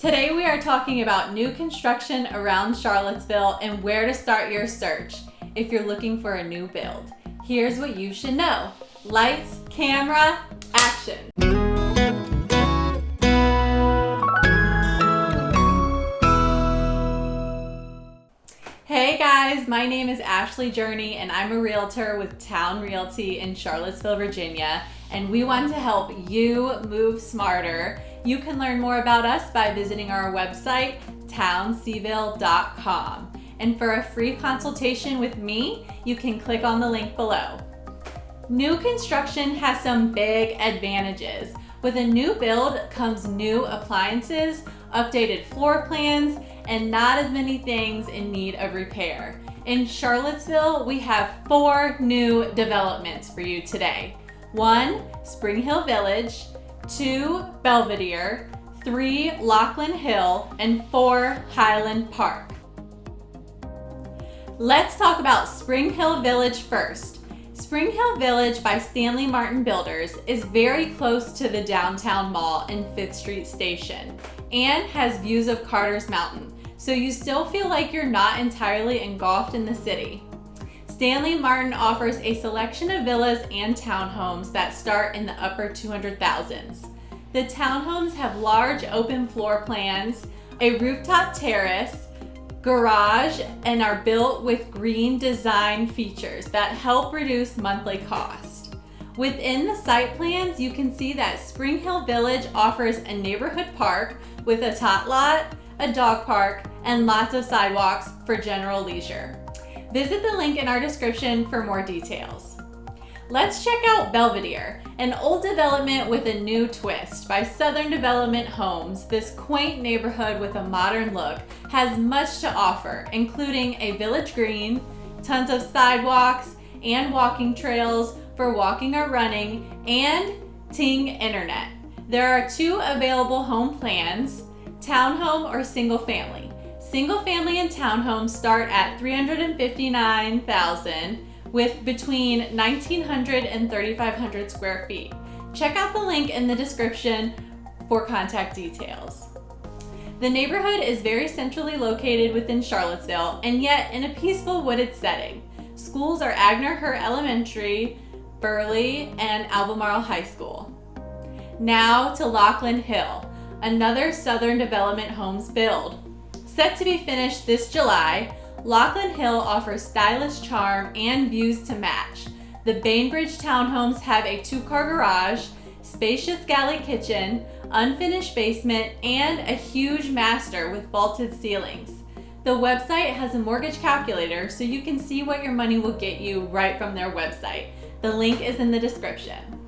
Today we are talking about new construction around Charlottesville and where to start your search if you're looking for a new build. Here's what you should know. Lights, camera, action. Guys, my name is Ashley Journey and I'm a realtor with Town Realty in Charlottesville, Virginia, and we want to help you move smarter you can learn more about us by visiting our website, townseville.com. And for a free consultation with me, you can click on the link below. New construction has some big advantages. With a new build comes new appliances, updated floor plans, and not as many things in need of repair. In Charlottesville, we have four new developments for you today. One, Spring Hill Village, two Belvedere, three Lochlyn Hill, and four Highland Park. Let's talk about Spring Hill Village first. Spring Hill Village by Stanley Martin Builders is very close to the downtown mall and 5th Street Station and has views of Carter's Mountain, so you still feel like you're not entirely engulfed in the city. Stanley Martin offers a selection of villas and townhomes that start in the upper 200,000s. The townhomes have large open floor plans, a rooftop terrace, garage, and are built with green design features that help reduce monthly cost. Within the site plans, you can see that Spring Hill Village offers a neighborhood park with a tot lot, a dog park, and lots of sidewalks for general leisure. Visit the link in our description for more details. Let's check out Belvedere, an old development with a new twist by Southern Development Homes. This quaint neighborhood with a modern look has much to offer, including a village green, tons of sidewalks and walking trails for walking or running, and Ting Internet. There are two available home plans, townhome or single family. Single family and townhomes start at 359,000 with between 1,900 and 3,500 square feet. Check out the link in the description for contact details. The neighborhood is very centrally located within Charlottesville and yet in a peaceful wooded setting. Schools are Agnor-Hurt Elementary, Burley, and Albemarle High School. Now to Lochlyn Hill, another Southern Development Homes build. Set to be finished this July, Lochlyn Hill offers stylish charm and views to match. The Bainbridge townhomes have a two-car garage, spacious galley kitchen, unfinished basement, and a huge master with vaulted ceilings. The website has a mortgage calculator so you can see what your money will get you right from their website. The link is in the description.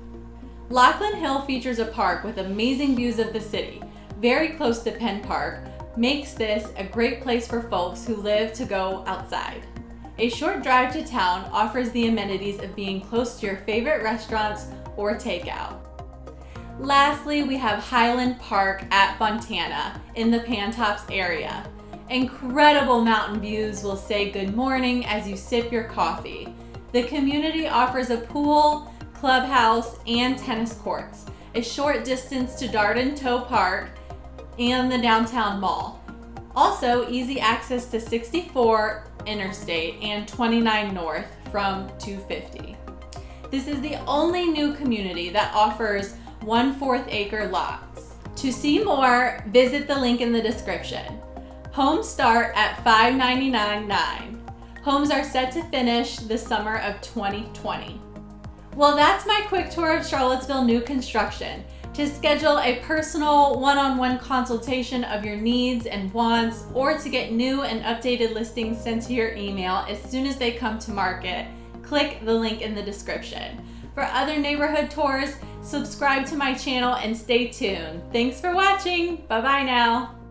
Lochlyn Hill features a park with amazing views of the city, very close to Penn Park, makes this a great place for folks who live to go outside. A short drive to town offers the amenities of being close to your favorite restaurants or takeout. Lastly, we have Highland Park at Fontana in the Pantops area. Incredible mountain views will say good morning as you sip your coffee. The community offers a pool, clubhouse, and tennis courts, a short distance to Darden Towe Park, and the downtown mall. Also, easy access to 64 Interstate and 29 North from 250. This is the only new community that offers one-fourth acre lots. To see more, visit the link in the description. Homes start at $599.9. Homes are set to finish the summer of 2020. Well, that's my quick tour of Charlottesville new construction to schedule a personal one-on-one -on -one consultation of your needs and wants or to get new and updated listings sent to your email as soon as they come to market, click the link in the description. For other neighborhood tours, subscribe to my channel and stay tuned. Thanks for watching. Bye-bye now.